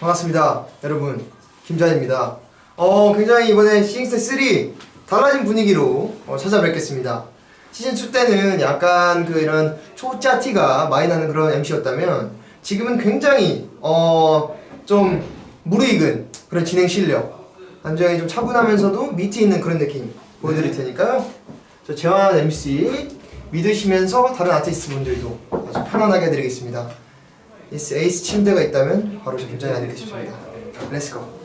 반갑습니다, 여러분. 김자현입니다. 어, 굉장히 이번에 싱스테 3 달라진 분위기로 어, 찾아뵙겠습니다. 시즌 2 때는 약간 그 이런 초짜 티가 많이 나는 그런 MC였다면 지금은 굉장히 어, 좀 무르익은 그런 진행 실력, 굉장히 좀 차분하면서도 밑에 있는 그런 느낌 보여드릴 테니까요. 저 재환 MC 믿으시면서 다른 아티스트 분들도 아주 편안하게 해드리겠습니다. 에이스, 에이스 침대가 있다면 바로 저 김재환이 아닐까 싶습니다. Let's go.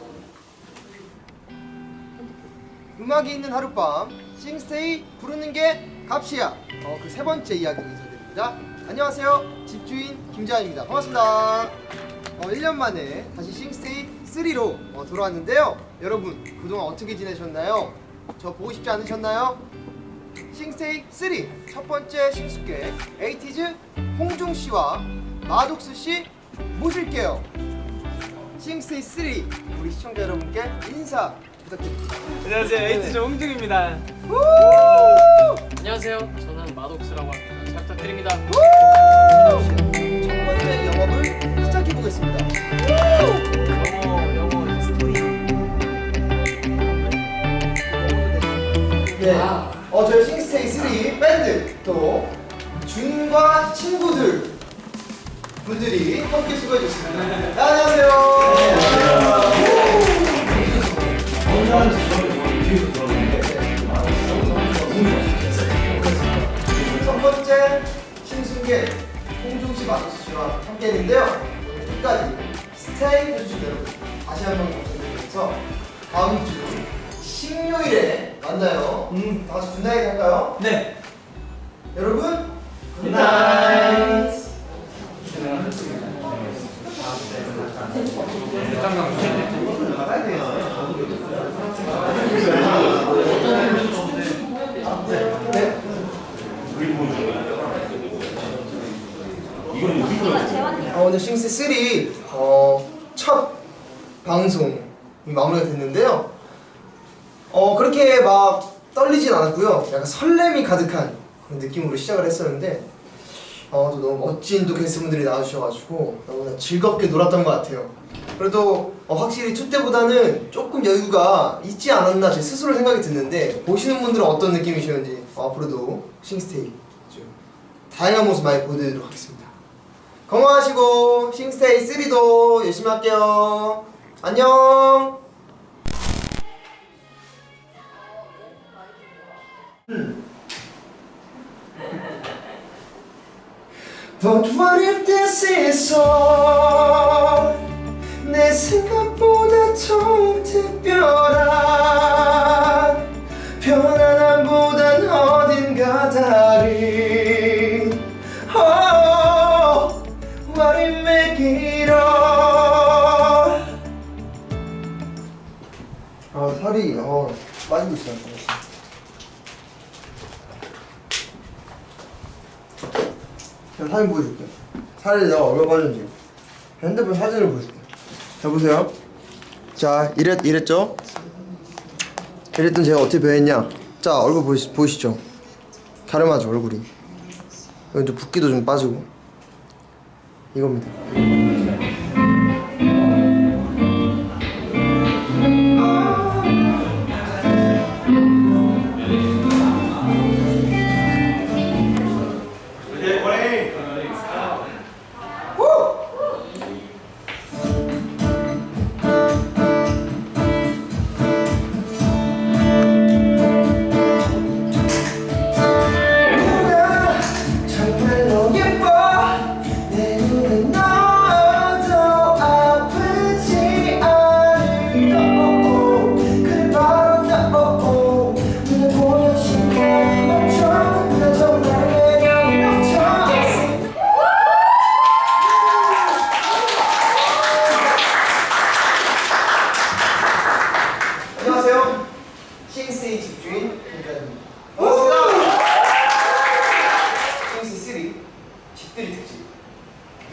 음악이 있는 하룻밤 싱스테이 부르는 게 값이야. 어, 그 세 번째 이야기 인사드립니다. 안녕하세요. 집주인 김재환입니다. 반갑습니다. 어, 1년 만에 다시 싱스테이 3로 어, 돌아왔는데요. 여러분 그동안 어떻게 지내셨나요? 저 보고 싶지 않으셨나요? 싱스테이 3 첫 번째 신숙객 에이티즈 홍중 씨와 마독스 씨 모실게요. 싱스테이 3 우리 시청자 여러분께 인사 부탁드립니다. 안녕하세요. 에이티즈 홍중입니다. 안녕하세요. 저는 마독스라고 합니다. 잘 부탁드립니다. 첫 번째 영업을 시작해 보겠습니다. 영어 영어 스토리 네. 어 저희 싱스테이 3 밴드 또 준과 친구들 분들이 함께 수고해 주셨습니다. 네, 안녕하세요. 첫 번째 신승계 홍중씨 마독스 씨와 함께 했는데요. 오늘 끝까지 스테이 해주신 여러분 다시 한번 감사드리면서 다음 주 싱요일에 만나요. 음, 다 같이 good night 할까요? 네 여러분 good night. 나가야 되겠 어, 오늘 싱스 3 어, 첫 방송이 마무리가 됐는데요. 어 그렇게 막 떨리진 않았고요. 약간 설렘이 가득한 그런 느낌으로 시작을 했었는데 어, 또 너무 멋진 또 게스트분들이 나와주셔가지고 너무나 즐겁게 놀았던 것 같아요. 그래도 어, 확실히 two 때보다는 조금 여유가 있지 않았나 제 스스로 생각이 드는데 보시는 분들은 어떤 느낌이셨는지 어, 앞으로도 싱스테이 아주 다양한 모습 많이 보여드리도록 하겠습니다. 건강하시고 싱스테이 3도 열심히 할게요. 안녕. Is all 내 생각보다 더 특별한 편안함보단 어딘가 다른 oh, What if make it all 아 살이 어 빠지고 있어요 제가 사진 보여줄게. 살이 내가 얼마 빠졌는지. 핸드폰 사진을 보여줄게. 자 보세요. 자 이랬 이랬죠? 이랬던 제가 어떻게 변했냐? 자 얼굴 보시, 보이시죠? 갸름하죠 얼굴이. 좀 붓기도 좀 빠지고. 이겁니다.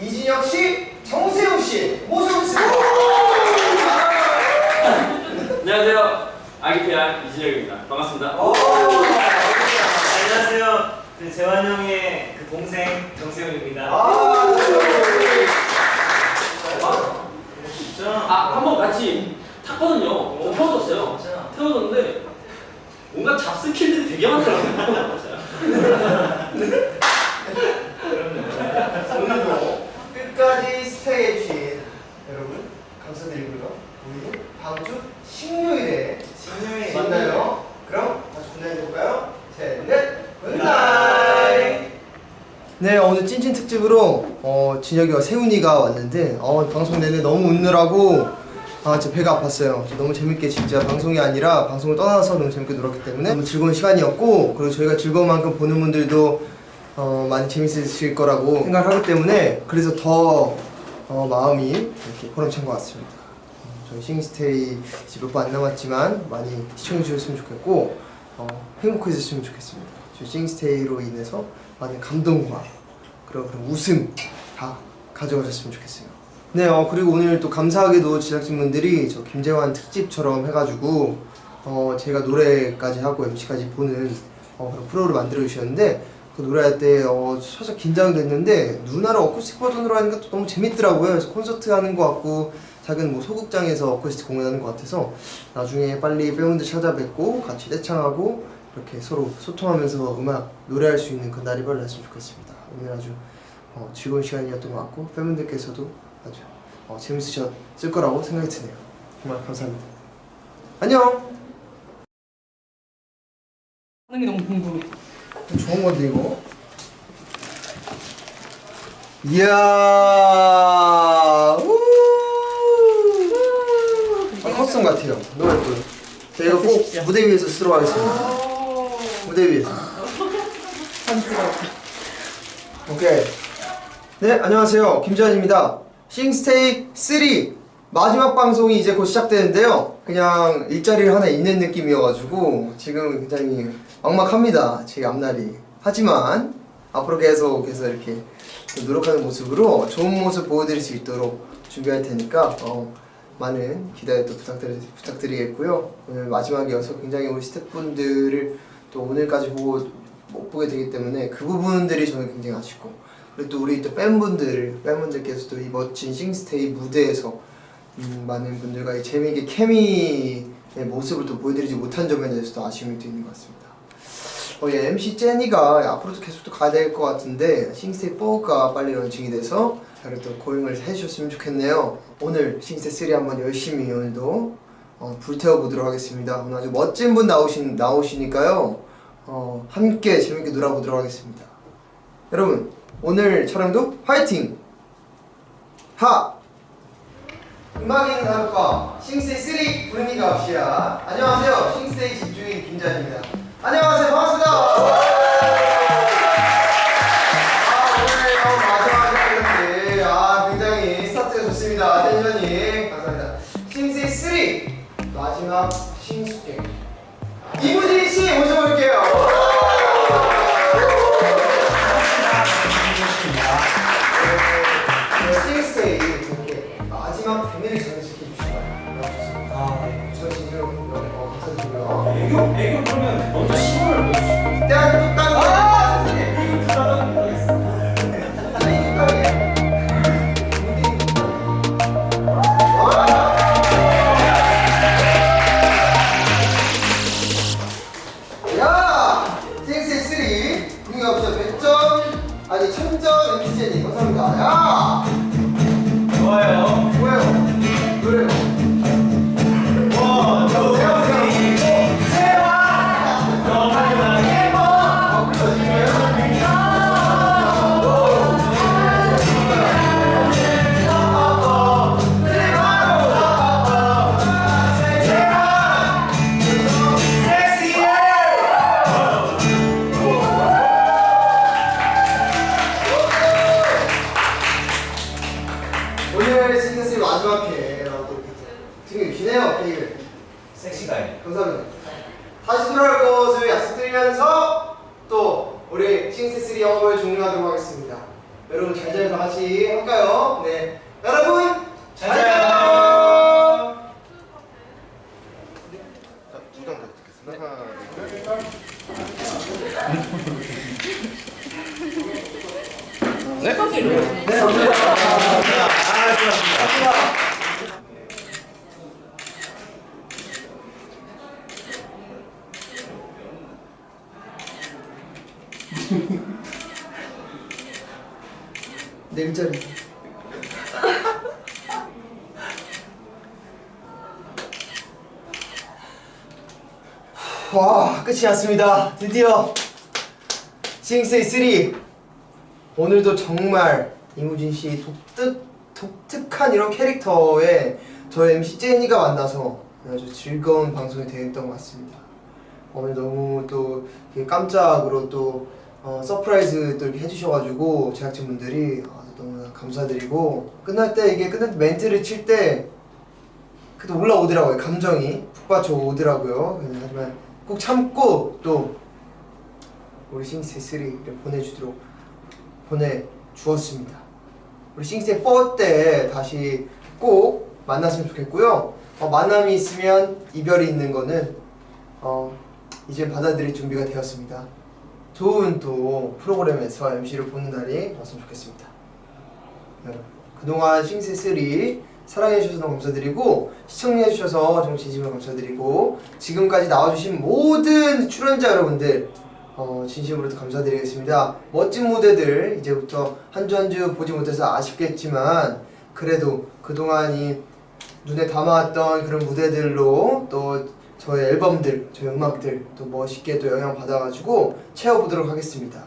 이진혁 씨, 정세웅 씨 모셔보겠습니다. 안녕하세요. 아기태양 이진혁입니다. 반갑습니다. 오, 안녕하세요 그 재환 형의 그 동생 정세훈입니다 아, 저 아, 한번 같이 탔거든요. 저 태워줬어요. 태워줬는데 뭔가 잡스킬들이 되게 많더라고요. 오늘도 끝까지 stay 해주신 여러분 감사드리고요. 우리 다음 주 싱요일에 싱요일. 만나요. 그럼 다시 good night 해볼까요? 셋, 넷, good night! 네, 오늘 찐찐 특집으로 어, 진혁이와 세훈이가 왔는데 어, 방송 내내 너무 웃느라고 아, 진짜 배가 아팠어요. 너무 재밌게 진짜 방송이 아니라 방송을 떠나서 너무 재밌게 놀았기 때문에 너무 즐거운 시간이었고 그리고 저희가 즐거운 만큼 보는 분들도 어, 많이 재밌으실 거라고 생각하기 때문에 그래서 더 어, 마음이 이렇게 보람찬 것 같습니다. 음, 저희 싱스테이 이제 몇 번 안 남았지만 많이 시청해 주셨으면 좋겠고 어, 행복해졌으면 좋겠습니다. 저희 싱스테이로 인해서 많은 감동과 그런 웃음 다 가져가셨으면 좋겠어요. 네, 어, 그리고 오늘 또 감사하게도 제작진분들이 저 김재환 특집처럼 해가지고 어, 제가 노래까지 하고 MC까지 보는 어, 그런 프로를 만들어 주셨는데 그 노래할 때 어, 살짝 긴장됐는데 누나를 어쿠스틱 버전으로 하니까 또 너무 재밌더라고요. 그래서 콘서트 하는 것 같고 작은 뭐 소극장에서 어쿠스틱 공연하는 것 같아서 나중에 빨리 팬분들 찾아뵙고 같이 떼창하고 이렇게 서로 소통하면서 음악 노래할 수 있는 그 날이 왔으면 좋겠습니다. 오늘 아주 어, 즐거운 시간이었던 것 같고 팬분들께서도 아주 어, 재밌으셨을 거라고 생각이 드네요. 정말 감사합니다. 안녕. 하는 게 너무 궁금해. 좋은 건데 이거. 이야. 우. 아, 컵송 같아요. 너무 예뻐요. 자 이거 꼭 무대 위에서 쓰도록 하겠습니다. 무대 위에서. 오케이. 네, 안녕하세요. 김지환입니다. 싱스테이 3 마지막 방송이 이제 곧 시작되는데요. 그냥 일자리를 하나 있는 느낌이어가지고 지금 굉장히 막막합니다. 제 앞날이. 하지만 앞으로 계속 계속 이렇게 노력하는 모습으로 좋은 모습 보여드릴 수 있도록 준비할 테니까 어, 많은 기대 또 부탁드리, 부탁드리겠고요. 오늘 마지막이어서 굉장히 우리 스태프분들을 또 오늘까지 보고 못 보게 되기 때문에 그 부분들이 저는 굉장히 아쉽고 그리고 또 우리 또 팬분들 팬분들께서 도 이 멋진 싱스테이 무대에서 음, 많은 분들과 이 재미있게 케미의 모습을 또 보여드리지 못한 점에 대해서도 아쉬움이 또 있는 것 같습니다. 어, 예, MC 째니가 앞으로도 계속 또 가야 될 것 같은데 싱스테이 4가 빨리 런칭이 돼서 저를 또 고용을 해주셨으면 좋겠네요. 오늘 싱스테이 3 한번 열심히 오늘도 어, 불태워 보도록 하겠습니다. 오늘 아주 멋진 분 나오신 나오시니까요. 어, 함께 재밌게 놀아보도록 하겠습니다. 여러분 오늘 촬영도 화이팅! 하! 음악 있는 하루과 싱스테이 3 부르니 갑시다. 안녕하세요. 싱스테이 집주인 김자입니다. 안녕하세요. 반갑습니다. 챙겨주시네요 케이크를 섹시가요. 감사합니다 다시 돌아올 것을 약속드리면서 또 우리 싱스테이 3 영업을 종료하도록 하겠습니다 여러분 잘 자요 다 같이 할까요? 네 여러분 잘 자요. 두장 부탁드리겠습니다 하나 네, 감사합니다. 아, 고맙습니다. 와 끝이 났습니다. 드디어 싱스테이 3 오늘도 정말 이무진 씨 독특 독특한 이런 캐릭터에 저희 MC 째니가 만나서 아주 즐거운 방송이 되었던 것 같습니다. 오늘 너무 또 깜짝으로 또 어, surprise 또 이렇게 해주셔가지고 제작진분들이 아, 너무 감사드리고 끝날 때 이게 끝날 때 멘트를 칠 때 그래도 올라오더라고요 감정이 북받쳐 오더라고요 하지만 꼭 참고 또 우리 싱세 3를 보내주도록 보내주었습니다. 우리 싱세 4 때 다시 꼭 만났으면 좋겠고요. 어, 만남이 있으면 이별이 있는 거는 어, 이제 받아들일 준비가 되었습니다. 좋은 또 프로그램에서 MC를 보는 날이 왔으면 좋겠습니다. 여러분 그동안 싱세 3 사랑해주셔서 너무 감사드리고 시청해주셔서 정말 진심으로 감사드리고 지금까지 나와주신 모든 출연자 여러분들 어, 진심으로 또 감사드리겠습니다. 멋진 무대들 이제부터 한 주 한 주 보지 못해서 아쉽겠지만 그래도 그동안 이 눈에 담아왔던 그런 무대들로 또 저의 앨범들, 저희 음악들 또 멋있게 또 영향 받아가지고 채워보도록 하겠습니다.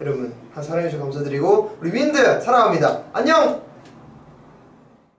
여러분 한 사랑해주셔서 감사드리고 우리 윈드 사랑합니다. 안녕